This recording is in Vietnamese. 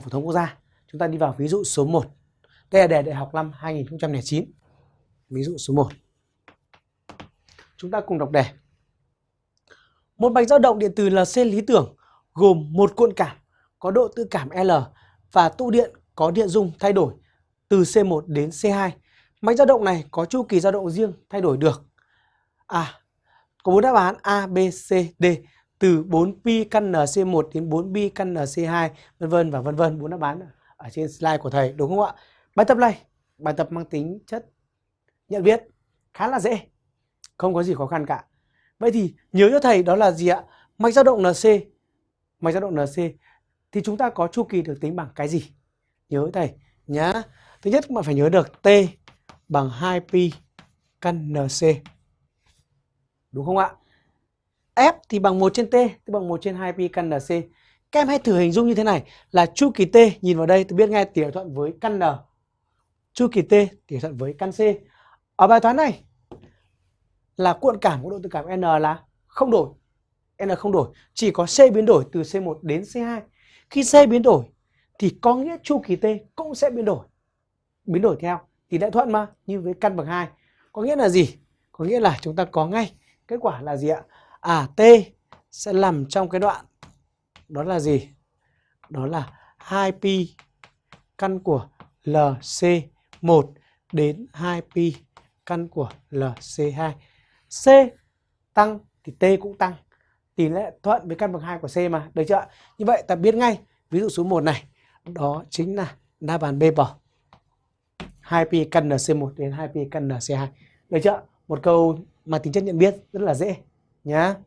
học phổ thông quốc gia. Chúng ta đi vào ví dụ số 1. Đây là đề đại học năm 2009. Ví dụ số 1. Chúng ta cùng đọc đề. Một mạch dao động điện từ LC lý tưởng gồm một cuộn cảm có độ tự cảm L và tụ điện có điện dung thay đổi từ C1 đến C2. Mạch dao động này có chu kỳ dao động riêng thay đổi được. À, có bốn đáp án A, B, C, D từ 4pi căn NC1 đến 4pi căn NC2 vân vân và vân vân bốn đáp án ở trên slide của thầy đúng không ạ? Bài tập này, bài tập mang tính chất nhận biết khá là dễ. Không có gì khó khăn cả. Vậy thì nhớ cho thầy đó là gì ạ? Mạch dao động NC, mạch dao động NC thì chúng ta có chu kỳ được tính bằng cái gì? Nhớ thầy nhá. Thứ nhất bạn phải nhớ được T bằng 2pi căn NC. Đúng không ạ? F thì bằng 1 trên T, tức bằng 1 trên 2pi căn NC. Các em hãy thử hình dung như thế này là chu kỳ T, nhìn vào đây tôi biết ngay tỉ thuận với căn N. Chu kỳ T tỉ thuận với căn C. Ở bài toán này là cuộn cảm của độ tự cảm N là không đổi. N không đổi, chỉ có C biến đổi từ C1 đến C2. Khi C biến đổi thì có nghĩa chu kỳ T cũng sẽ biến đổi. Biến đổi theo thì đã thuận mà như với căn bằng 2. Có nghĩa là gì? Có nghĩa là chúng ta có ngay kết quả là gì ạ? À T sẽ nằm trong cái đoạn đó là gì? Đó là 2pi căn của LC1 đến 2pi căn của LC2. C tăng thì T cũng tăng. Tỷ lệ thuận với căn bậc 2 của C mà, được chưa? Như vậy ta biết ngay, ví dụ số 1 này, đó chính là đáp án B bỏ. 2pi căn NC1 đến 2pi căn NC2. Được chưa? Một câu mà tính chất nhận biết rất là dễ nhá.